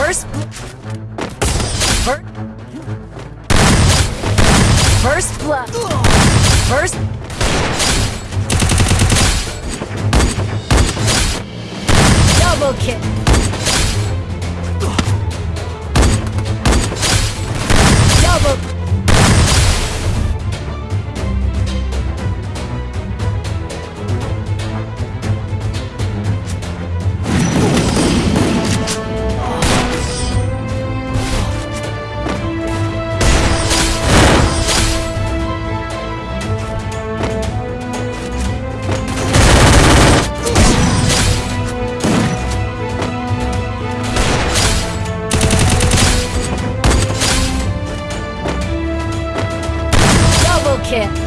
First... First... First blood. First... Double kick. care.